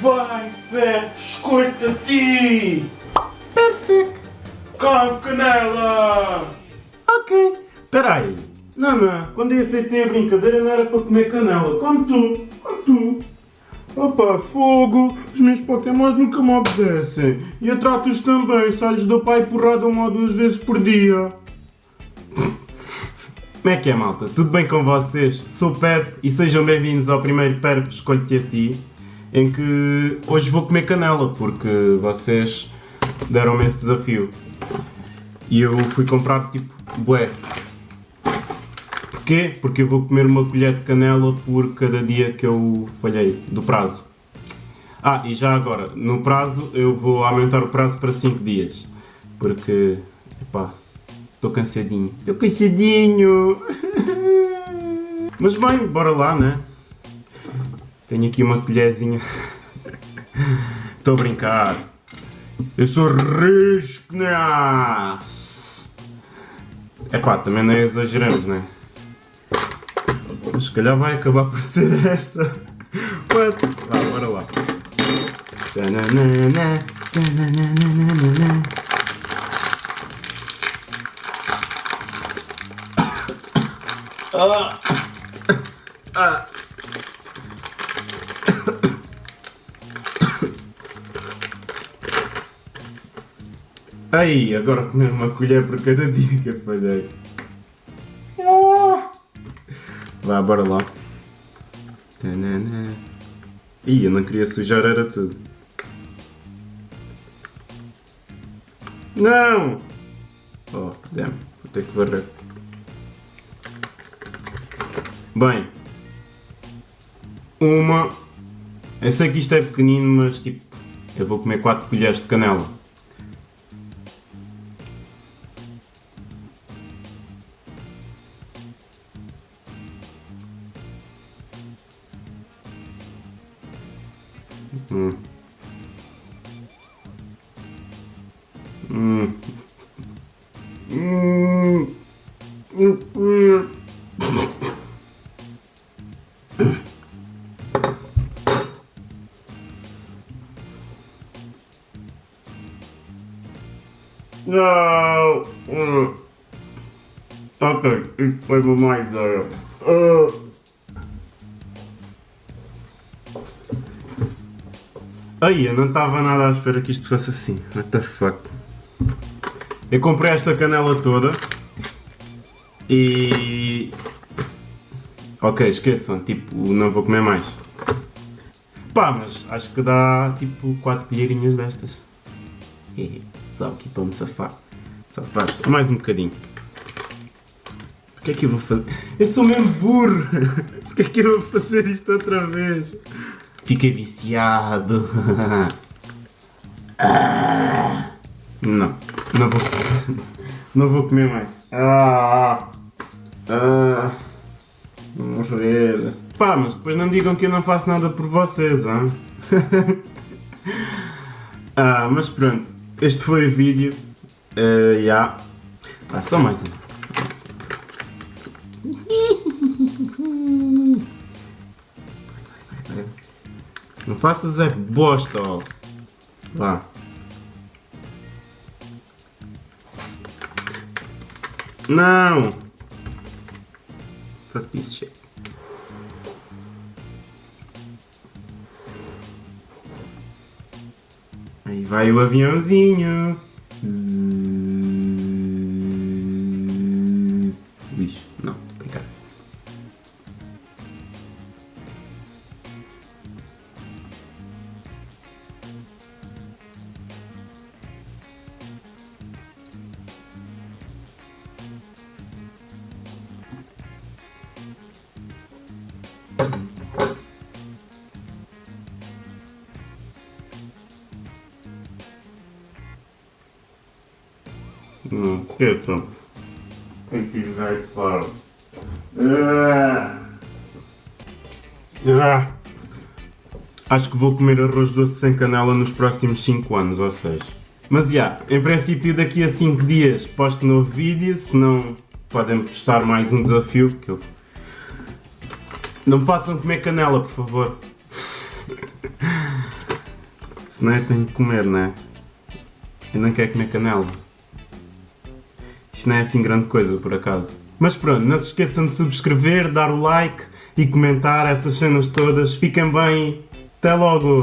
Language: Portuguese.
Vai, Pepe, escuta ti! Perfeito! Com canela! Ok. Peraí. Não, não. Quando eu aceitei a brincadeira não era para comer canela. Como tu. Como tu. Opa, fogo! Os meus pokémons nunca me obedecem. E eu trato-os também, só lhes dou pai porrada uma ou duas vezes por dia. Como é que é, malta? Tudo bem com vocês? Sou Perf e sejam bem-vindos ao primeiro Perf Escolhe-te a Ti, em que hoje vou comer canela, porque vocês deram-me esse desafio. E eu fui comprar, tipo, bué. Porquê? Porque eu vou comer uma colher de canela por cada dia que eu falhei do prazo. Ah, e já agora, no prazo eu vou aumentar o prazo para 5 dias. Porque, epá, estou cansadinho. Estou cansadinho! Mas bem, bora lá, né? Tenho aqui uma colherzinha. Estou a brincar. Eu sou risco, né? Epá, também não exageramos, né? Mas se calhar vai acabar por ser esta. What? Vá, bora lá. Ah. Aí, agora comer uma colher por cada dia que eu falhei. Ah. Vá, bora lá. Tanana. Ih, eu não queria sujar, era tudo. Não! Oh, damn, vou ter que varrer. Bem. Uma. Eu sei que isto é pequenino, mas tipo, eu vou comer 4 colheres de canela. Hmm. Hmm. Mm. Mm. no. Uh. Okay, explain my mind there. Uh. Aí, eu não estava nada à espera que isto fosse assim. What the fuck? Eu comprei esta canela toda e. Ok, esqueçam, tipo, não vou comer mais. Pá, mas acho que dá tipo 4 colherinhas destas. E, só aqui para me safar. Só faz mais um bocadinho. O que é que eu vou fazer? Eu sou mesmo burro! Por que é que eu vou fazer isto outra vez? Fiquei viciado. Ah. Não, não vou, não vou comer mais. Ah, ah, vamos ver. Pá, mas depois não digam que eu não faço nada por vocês, hein? ah, mas pronto, este foi o vídeo. Uh. Yeah. Ah, só mais um. Não faças é bosta, ó. Vá. Não! Fuck this shit. Aí vai o aviãozinho. Não, esqueçam. Tem que ir mais fora. Ah. Ah. Acho que vou comer arroz doce sem canela nos próximos 5 anos, ou seja. Mas já, em princípio daqui a 5 dias posto novo vídeo, se não podem postar mais um desafio que eu... Não me façam comer canela, por favor. Se não é, tenho que comer, não é? Eu não quero comer canela. Isto não é assim grande coisa, por acaso. Mas pronto, não se esqueçam de subscrever, dar o like e comentar essas cenas todas. Fiquem bem. Até logo!